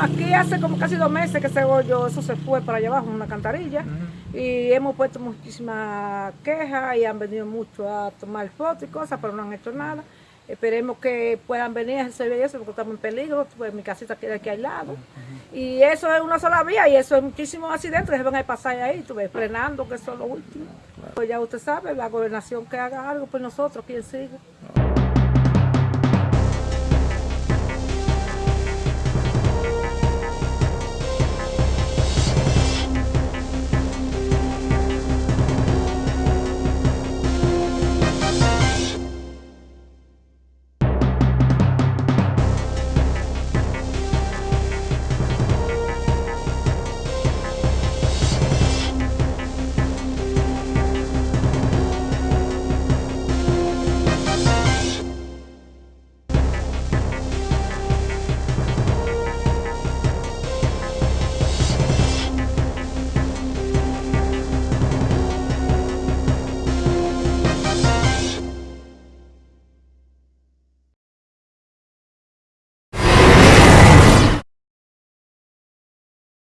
aquí hace como casi dos meses que ese hoyo, eso se fue para allá abajo, en una cantarilla. Y hemos puesto muchísimas quejas y han venido mucho a tomar fotos y cosas, pero no han hecho nada. Esperemos que puedan venir a resolver eso porque estamos en peligro, pues mi casita queda aquí al lado. Y eso es una sola vía y eso es muchísimos accidentes que se van a pasar ahí, tú ves, frenando, que eso es lo último. Pues ya usted sabe, la gobernación que haga algo, pues nosotros, quién sigue.